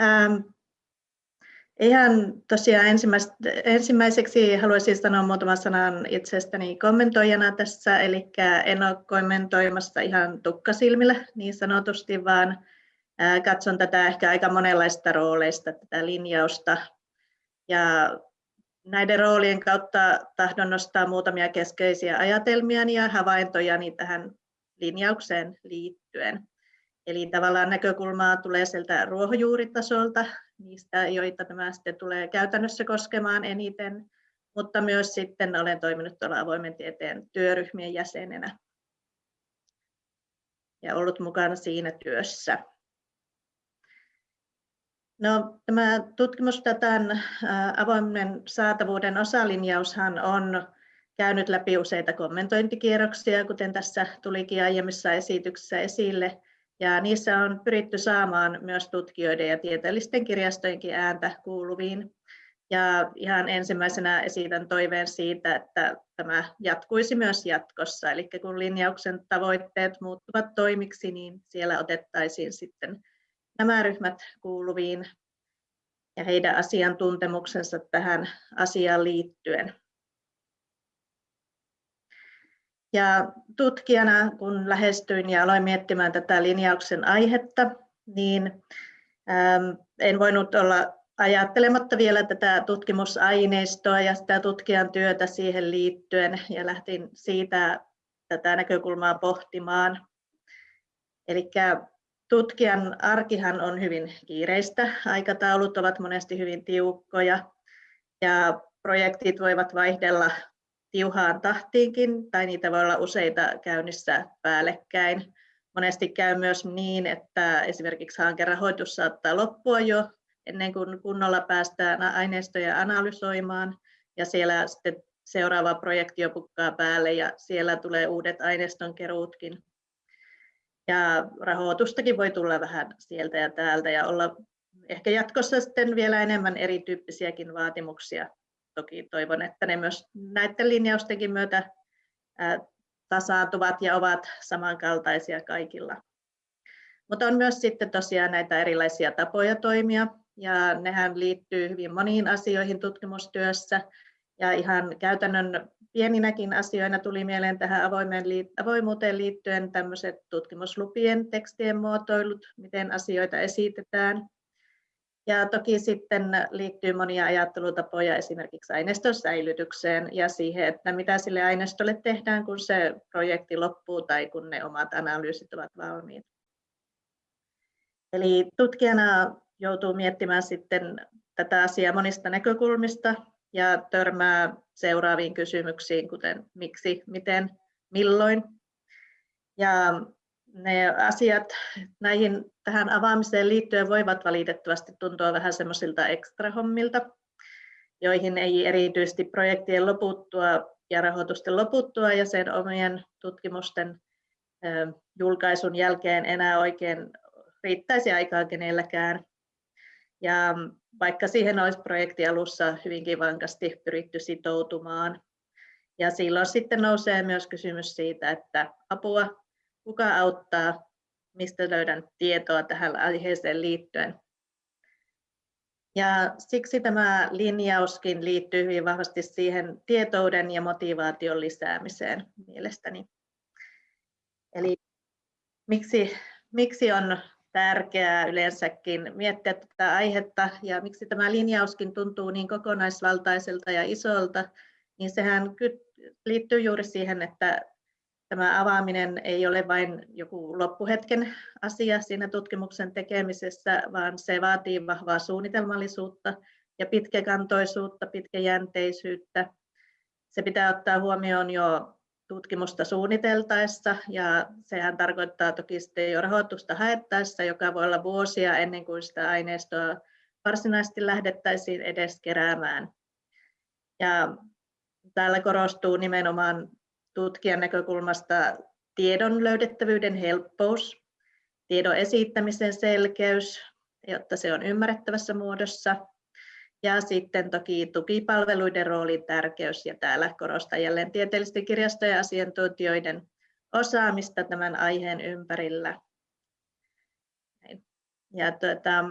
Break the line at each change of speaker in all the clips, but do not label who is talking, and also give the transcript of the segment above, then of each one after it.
Ähm, ihan tosiaan ensimmäiseksi haluaisin sanoa muutaman sanan itsestäni kommentoijana tässä, eli en ole kommentoimassa ihan tukkasilmillä niin sanotusti, vaan katson tätä ehkä aika monenlaista rooleista, tätä linjausta. Ja näiden roolien kautta tahdon nostaa muutamia keskeisiä ajatelmia ja havaintojani tähän linjaukseen liittyen. Eli tavallaan näkökulmaa tulee sieltä ruohonjuuritasolta, niistä, joita tämä sitten tulee käytännössä koskemaan eniten, mutta myös sitten olen toiminut tuolla avoimen tieteen työryhmien jäsenenä ja ollut mukana siinä työssä. No, tämä tutkimusdatan avoimen saatavuuden osalinjaushan on käynyt läpi useita kommentointikierroksia, kuten tässä tulikin aiemmissa esityksissä esille, ja niissä on pyritty saamaan myös tutkijoiden ja tieteellisten kirjastojenkin ääntä kuuluviin. Ja ihan ensimmäisenä esitän toiveen siitä, että tämä jatkuisi myös jatkossa. Eli kun linjauksen tavoitteet muuttuvat toimiksi, niin siellä otettaisiin sitten nämä ryhmät kuuluviin ja heidän asiantuntemuksensa tähän asiaan liittyen. Ja tutkijana, kun lähestyin ja aloin miettimään tätä linjauksen aihetta, niin en voinut olla ajattelematta vielä tätä tutkimusaineistoa ja sitä tutkijan työtä siihen liittyen ja lähtin siitä tätä näkökulmaa pohtimaan. Eli tutkijan arkihan on hyvin kiireistä, aikataulut ovat monesti hyvin tiukkoja ja projektit voivat vaihdella tiuhaan tahtiinkin tai niitä voi olla useita käynnissä päällekkäin. Monesti käy myös niin, että esimerkiksi hankerahoitus saattaa loppua jo ennen kuin kunnolla päästään aineistoja analysoimaan ja siellä sitten seuraava projekti jo pukkaa päälle ja siellä tulee uudet aineistonkeruutkin ja rahoitustakin voi tulla vähän sieltä ja täältä ja olla ehkä jatkossa sitten vielä enemmän erityyppisiäkin vaatimuksia. Toki toivon, että ne myös näiden linjaustenkin myötä tasaantuvat ja ovat samankaltaisia kaikilla. Mutta on myös sitten tosiaan näitä erilaisia tapoja toimia ja nehän liittyy hyvin moniin asioihin tutkimustyössä ja ihan käytännön pieninäkin asioina tuli mieleen tähän avoimuuteen liittyen tämmöiset tutkimuslupien tekstien muotoilut, miten asioita esitetään. Ja toki sitten liittyy monia ajattelutapoja esimerkiksi aineiston säilytykseen ja siihen, että mitä sille aineistolle tehdään, kun se projekti loppuu tai kun ne omat analyysit ovat valmiit. Eli tutkijana joutuu miettimään sitten tätä asiaa monista näkökulmista ja törmää seuraaviin kysymyksiin, kuten miksi, miten, milloin. Ja ne asiat näihin, tähän avaamiseen liittyen voivat valitettavasti tuntua vähän semmoisilta ekstrahommilta, joihin ei erityisesti projektien loputtua ja rahoitusten loputtua ja sen omien tutkimusten julkaisun jälkeen enää oikein riittäisi aikaa kenelläkään. Ja vaikka siihen olisi projekti alussa hyvinkin vankasti pyritty sitoutumaan. Ja silloin sitten nousee myös kysymys siitä, että apua, kuka auttaa, mistä löydän tietoa tähän aiheeseen liittyen. Ja siksi tämä linjauskin liittyy hyvin vahvasti siihen tietouden ja motivaation lisäämiseen mielestäni. Eli miksi, miksi on tärkeää yleensäkin miettiä tätä aihetta ja miksi tämä linjauskin tuntuu niin kokonaisvaltaiselta ja isolta, niin sehän liittyy juuri siihen, että tämä avaaminen ei ole vain joku loppuhetken asia siinä tutkimuksen tekemisessä, vaan se vaatii vahvaa suunnitelmallisuutta ja pitkäkantoisuutta, pitkäjänteisyyttä. Se pitää ottaa huomioon jo tutkimusta suunniteltaessa ja sehän tarkoittaa toki sitten jo rahoitusta haettaessa, joka voi olla vuosia ennen kuin sitä aineistoa varsinaisesti lähdettäisiin edes keräämään. Ja täällä korostuu nimenomaan tutkijan näkökulmasta tiedon löydettävyyden helppous, tiedon esittämisen selkeys, jotta se on ymmärrettävässä muodossa, ja sitten toki tukipalveluiden roolin tärkeys, ja täällä korostan jälleen tieteellisten kirjastojen asiantuntijoiden osaamista tämän aiheen ympärillä. Ja tuota,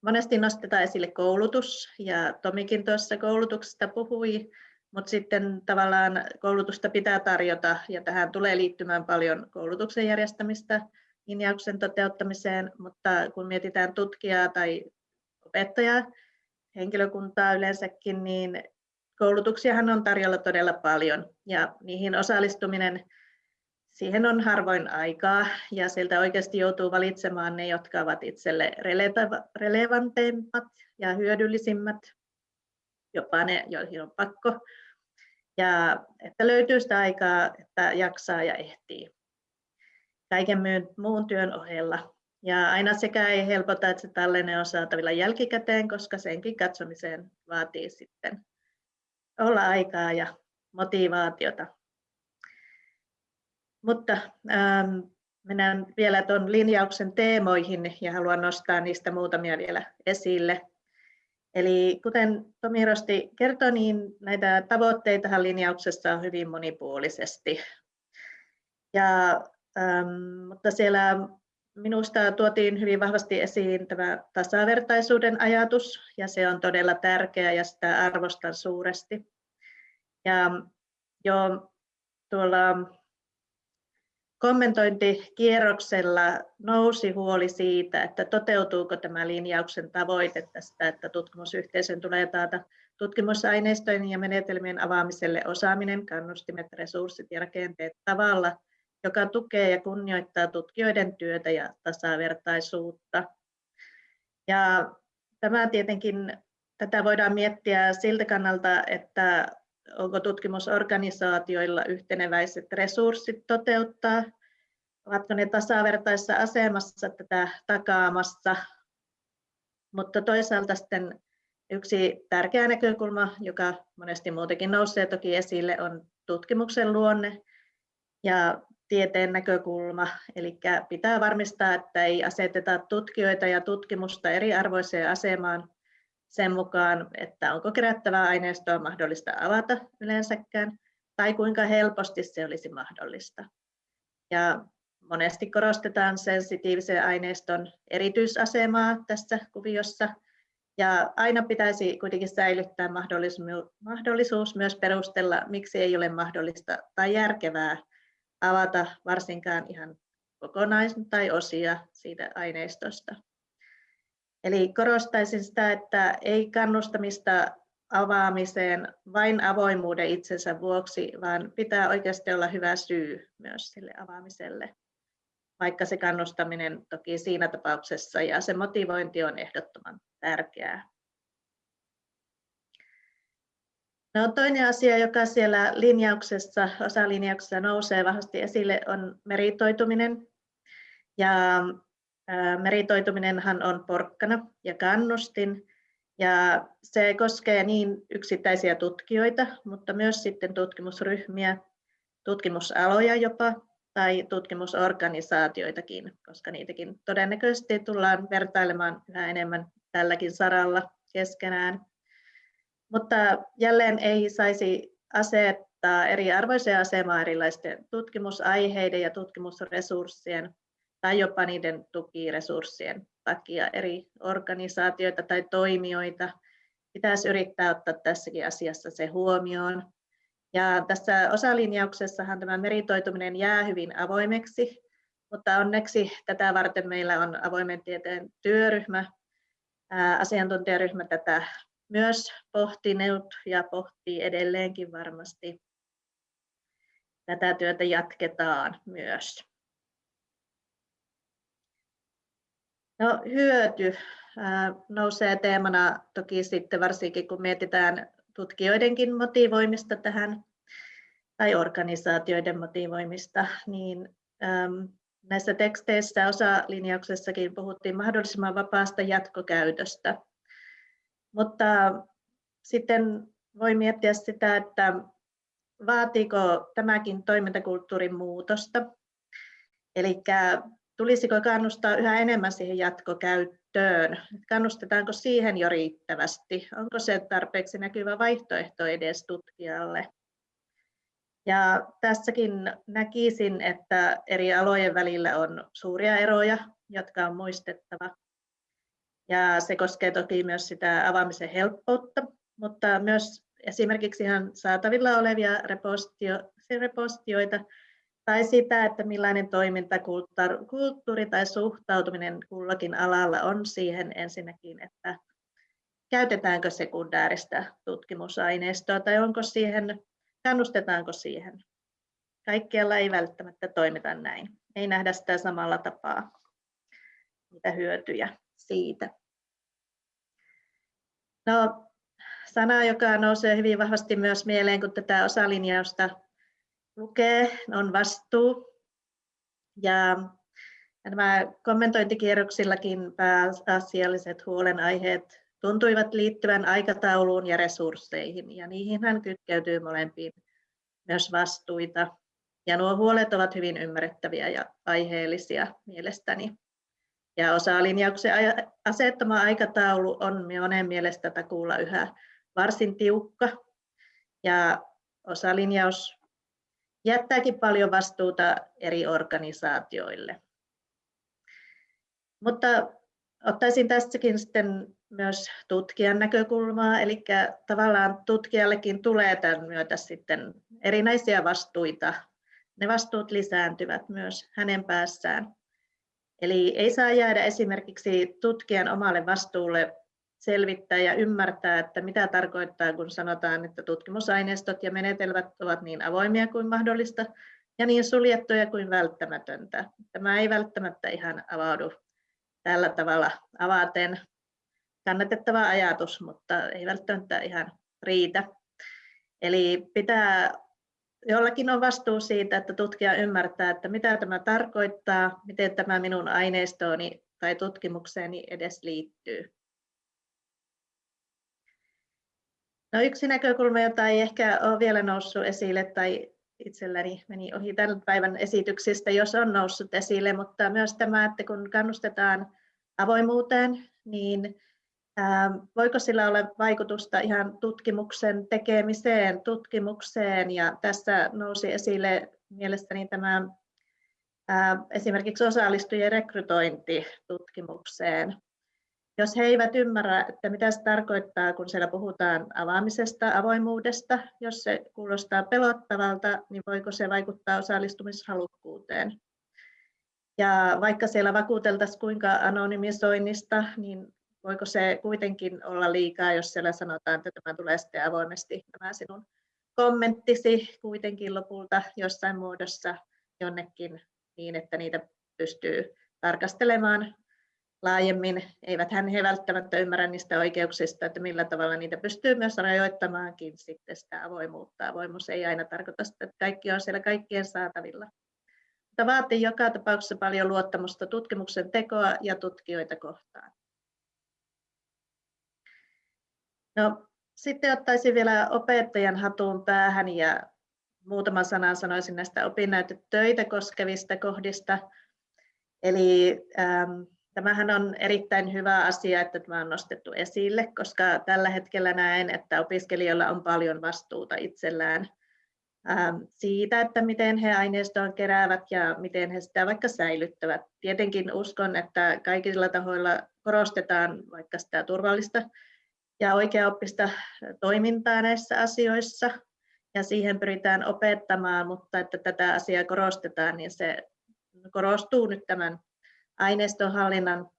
monesti nostetaan esille koulutus, ja Tomikin tuossa koulutuksesta puhui, mutta sitten tavallaan koulutusta pitää tarjota, ja tähän tulee liittymään paljon koulutuksen järjestämistä linjauksen toteuttamiseen, mutta kun mietitään tutkijaa tai opettajaa, henkilökuntaa yleensäkin, niin koulutuksiahan on tarjolla todella paljon, ja niihin osallistuminen siihen on harvoin aikaa ja sieltä oikeasti joutuu valitsemaan ne, jotka ovat itselle relevanteimmat ja hyödyllisimmät, jopa ne, joihin on pakko. Ja että löytyy sitä aikaa, että jaksaa ja ehtii kaiken muun työn ohella. Ja aina sekä ei helpota, että se tallenne on saatavilla jälkikäteen, koska senkin katsomiseen vaatii sitten olla aikaa ja motivaatiota. Mutta ähm, mennään vielä tuon linjauksen teemoihin ja haluan nostaa niistä muutamia vielä esille. Eli kuten Tomi Rosti kertoi, niin näitä tavoitteita linjauksessa on hyvin monipuolisesti. Ja, ähm, mutta siellä minusta tuotiin hyvin vahvasti esiin tämä tasavertaisuuden ajatus, ja se on todella tärkeä ja sitä arvostan suuresti. Ja jo tuolla kommentointikierroksella nousi huoli siitä, että toteutuuko tämä linjauksen tavoite tästä, että tutkimusyhteisön tulee taata tutkimusaineistojen ja menetelmien avaamiselle osaaminen, kannustimet, resurssit ja rakenteet tavalla, joka tukee ja kunnioittaa tutkijoiden työtä ja tasavertaisuutta. Ja tämä tietenkin, tätä voidaan miettiä siltä kannalta, että onko tutkimusorganisaatioilla yhteneväiset resurssit toteuttaa, ovatko ne tasavertaisessa asemassa tätä takaamassa, mutta toisaalta sitten yksi tärkeä näkökulma, joka monesti muutenkin nousee toki esille, on tutkimuksen luonne ja tieteen näkökulma. Eli pitää varmistaa, että ei aseteta tutkijoita ja tutkimusta eriarvoiseen asemaan sen mukaan, että onko kerättävää aineistoa mahdollista avata yleensäkään, tai kuinka helposti se olisi mahdollista. Ja monesti korostetaan sensitiivisen aineiston erityisasemaa tässä kuviossa, ja aina pitäisi kuitenkin säilyttää mahdollisuus myös perustella, miksi ei ole mahdollista tai järkevää avata varsinkaan ihan kokonaisen tai osia siitä aineistosta. Eli korostaisin sitä, että ei kannustamista avaamiseen vain avoimuuden itsensä vuoksi, vaan pitää oikeasti olla hyvä syy myös sille avaamiselle, vaikka se kannustaminen toki siinä tapauksessa ja se motivointi on ehdottoman tärkeää. No, toinen asia, joka siellä linjauksessa, osalinjauksessa nousee vahvasti esille, on meritoituminen. Ja Meritoituminenhan on porkkana ja kannustin, ja se koskee niin yksittäisiä tutkijoita, mutta myös sitten tutkimusryhmiä, tutkimusaloja jopa, tai tutkimusorganisaatioitakin, koska niitäkin todennäköisesti tullaan vertailemaan yhä enemmän tälläkin saralla keskenään. Mutta jälleen ei saisi asettaa eriarvoiseen asemaan erilaisten tutkimusaiheiden ja tutkimusresurssien tai jopa niiden tukiresurssien takia eri organisaatioita tai toimijoita. Pitäisi yrittää ottaa tässäkin asiassa se huomioon. Ja tässä osalinjauksessahan tämä meritoituminen jää hyvin avoimeksi, mutta onneksi tätä varten meillä on avoimen tieteen työryhmä, asiantuntijaryhmä tätä myös pohtinut ja pohtii edelleenkin varmasti. Tätä työtä jatketaan myös. No, hyöty nousee teemana toki sitten varsinkin kun mietitään tutkijoidenkin motivoimista tähän tai organisaatioiden motivoimista, niin näissä teksteissä osalinjauksessakin puhuttiin mahdollisimman vapaasta jatkokäytöstä. Mutta sitten voi miettiä sitä, että vaatiiko tämäkin toimintakulttuurin muutosta. Eli tulisiko kannustaa yhä enemmän siihen jatkokäyttöön? Kannustetaanko siihen jo riittävästi? Onko se tarpeeksi näkyvä vaihtoehto edes tutkijalle? Ja tässäkin näkisin, että eri alojen välillä on suuria eroja, jotka on muistettava. Ja se koskee toki myös sitä avaamisen helppoutta, mutta myös esimerkiksi ihan saatavilla olevia repostio, repostioita tai sitä, että millainen toimintakulttuuri tai suhtautuminen kullakin alalla on siihen ensinnäkin, että käytetäänkö sekundääristä tutkimusaineistoa tai onko siihen, kannustetaanko siihen. Kaikkialla ei välttämättä toimita näin. Ei nähdä sitä samalla tapaa, mitä hyötyjä siitä. No, sana, joka nousee hyvin vahvasti myös mieleen, kun tätä osalinjausta lukee, on vastuu. Ja nämä kommentointikierroksillakin pääasialliset huolenaiheet tuntuivat liittyvän aikatauluun ja resursseihin, ja niihin hän kytkeytyy molempiin myös vastuita. Ja nuo huolet ovat hyvin ymmärrettäviä ja aiheellisia mielestäni. Ja osa-linjauksen asettama aikataulu on monen mielestä takuulla yhä varsin tiukka. Ja osalinjaus jättääkin paljon vastuuta eri organisaatioille. Mutta ottaisin tässäkin sitten myös tutkijan näkökulmaa, eli tavallaan tutkijallekin tulee tämän myötä sitten erinäisiä vastuita. Ne vastuut lisääntyvät myös hänen päässään. Eli ei saa jäädä esimerkiksi tutkijan omalle vastuulle selvittää ja ymmärtää, että mitä tarkoittaa, kun sanotaan, että tutkimusaineistot ja menetelmät ovat niin avoimia kuin mahdollista ja niin suljettuja kuin välttämätöntä. Tämä ei välttämättä ihan avaudu tällä tavalla avaten. Kannatettava ajatus, mutta ei välttämättä ihan riitä. Eli pitää, jollakin on vastuu siitä, että tutkija ymmärtää, että mitä tämä tarkoittaa, miten tämä minun aineistooni tai tutkimukseeni edes liittyy. No yksi näkökulma, jota ei ehkä ole vielä noussut esille tai itselläni meni ohi tämän päivän esityksistä, jos on noussut esille, mutta myös tämä, että kun kannustetaan avoimuuteen, niin voiko sillä olla vaikutusta ihan tutkimuksen tekemiseen, tutkimukseen? Ja tässä nousi esille mielestäni tämä esimerkiksi osallistujien rekrytointi tutkimukseen jos he eivät ymmärrä, että mitä se tarkoittaa, kun siellä puhutaan avaamisesta, avoimuudesta, jos se kuulostaa pelottavalta, niin voiko se vaikuttaa osallistumishalukkuuteen. Ja vaikka siellä vakuuteltaisiin kuinka anonymisoinnista, niin voiko se kuitenkin olla liikaa, jos siellä sanotaan, että tämä tulee sitten avoimesti nämä sinun kommenttisi kuitenkin lopulta jossain muodossa jonnekin niin, että niitä pystyy tarkastelemaan laajemmin. Eivät hän he välttämättä ymmärrä niistä oikeuksista, että millä tavalla niitä pystyy myös rajoittamaankin sitten sitä avoimuutta. Avoimuus ei aina tarkoita sitä, että kaikki on siellä kaikkien saatavilla. Mutta vaatii joka tapauksessa paljon luottamusta tutkimuksen tekoa ja tutkijoita kohtaan. No, sitten ottaisin vielä opettajan hatun päähän ja muutaman sanan sanoisin näistä opinnäytetöitä koskevista kohdista. Eli ähm, Tämähän on erittäin hyvä asia, että tämä on nostettu esille, koska tällä hetkellä näen, että opiskelijoilla on paljon vastuuta itsellään ähm, siitä, että miten he aineistoa keräävät ja miten he sitä vaikka säilyttävät. Tietenkin uskon, että kaikilla tahoilla korostetaan vaikka sitä turvallista ja oikeaoppista toimintaa näissä asioissa ja siihen pyritään opettamaan, mutta että tätä asiaa korostetaan, niin se korostuu nyt tämän aineistonhallinnan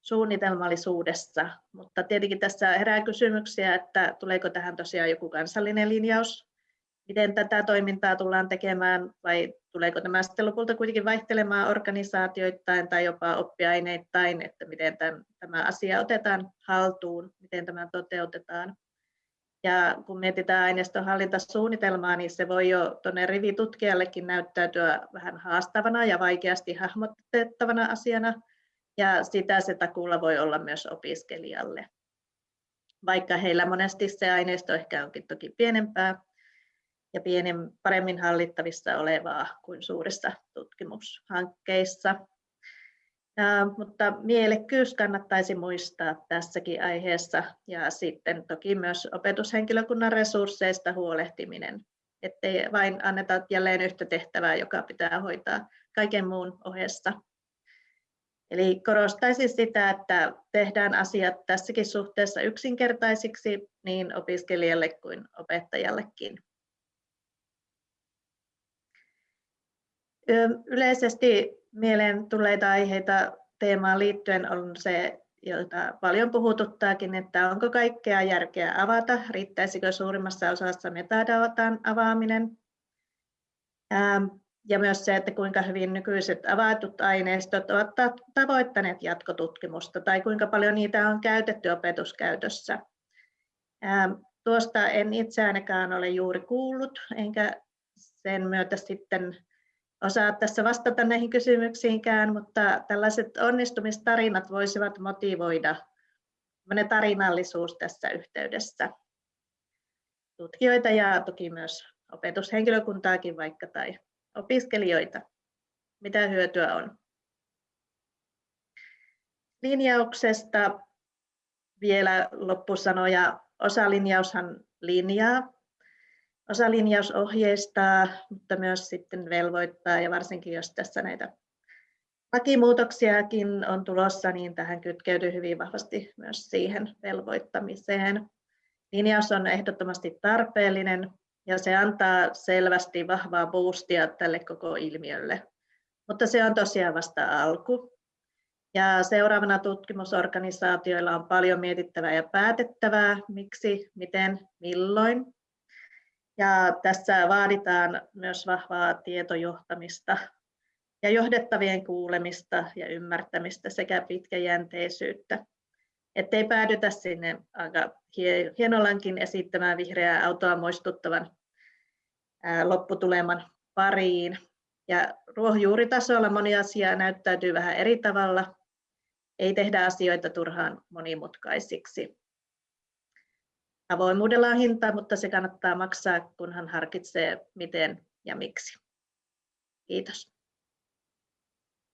suunnitelmallisuudessa, mutta tietenkin tässä herää kysymyksiä, että tuleeko tähän tosiaan joku kansallinen linjaus, miten tätä toimintaa tullaan tekemään? Vai tuleeko tämä sitten lopulta kuitenkin vaihtelemaan organisaatioittain tai jopa oppiaineittain, että miten tämän, tämä asia otetaan haltuun, miten tämä toteutetaan. Ja kun mietitään aineistonhallintasuunnitelmaa, niin se voi jo tuonne rivitutkijallekin näyttäytyä vähän haastavana ja vaikeasti hahmotettavana asiana, ja sitä se takuulla voi olla myös opiskelijalle. Vaikka heillä monesti se aineisto ehkä onkin toki pienempää ja pienem, paremmin hallittavissa olevaa kuin suurissa tutkimushankkeissa. Mutta mielekkyys kannattaisi muistaa tässäkin aiheessa ja sitten toki myös opetushenkilökunnan resursseista huolehtiminen, ettei vain anneta jälleen yhtä tehtävää, joka pitää hoitaa kaiken muun ohessa. Eli korostaisin sitä, että tehdään asiat tässäkin suhteessa yksinkertaisiksi niin opiskelijalle kuin opettajallekin. Yleisesti mieleen tulleita aiheita teemaan liittyen on se, jota paljon puhututtaakin, että onko kaikkea järkeä avata, riittäisikö suurimmassa osassa metadatan avaaminen. Ja myös se, että kuinka hyvin nykyiset avatut aineistot ovat tavoittaneet jatkotutkimusta tai kuinka paljon niitä on käytetty opetuskäytössä. Tuosta en itse ainakaan ole juuri kuullut, enkä sen myötä sitten osaa tässä vastata näihin kysymyksiinkään, mutta tällaiset onnistumistarinat voisivat motivoida tarinallisuus tässä yhteydessä tutkijoita ja toki myös opetushenkilökuntaakin vaikka tai opiskelijoita. Mitä hyötyä on? Linjauksesta vielä loppusanoja. Osalinjaushan linjaa Osa linjaus ohjeistaa, mutta myös sitten velvoittaa ja varsinkin jos tässä näitä lakimuutoksiakin on tulossa, niin tähän kytkeytyy hyvin vahvasti myös siihen velvoittamiseen. Linjaus on ehdottomasti tarpeellinen ja se antaa selvästi vahvaa boostia tälle koko ilmiölle. Mutta se on tosiaan vasta alku. Ja seuraavana tutkimusorganisaatioilla on paljon mietittävää ja päätettävää, miksi, miten, milloin. Ja tässä vaaditaan myös vahvaa tietojohtamista ja johdettavien kuulemista ja ymmärtämistä sekä pitkäjänteisyyttä, ettei päädytä sinne aika hienollankin esittämään vihreää autoa muistuttavan lopputuleman pariin. Ja ruohonjuuritasolla moni asia näyttäytyy vähän eri tavalla. Ei tehdä asioita turhaan monimutkaisiksi. Avoimuudella on hinta, mutta se kannattaa maksaa, kunhan harkitsee miten ja miksi. Kiitos.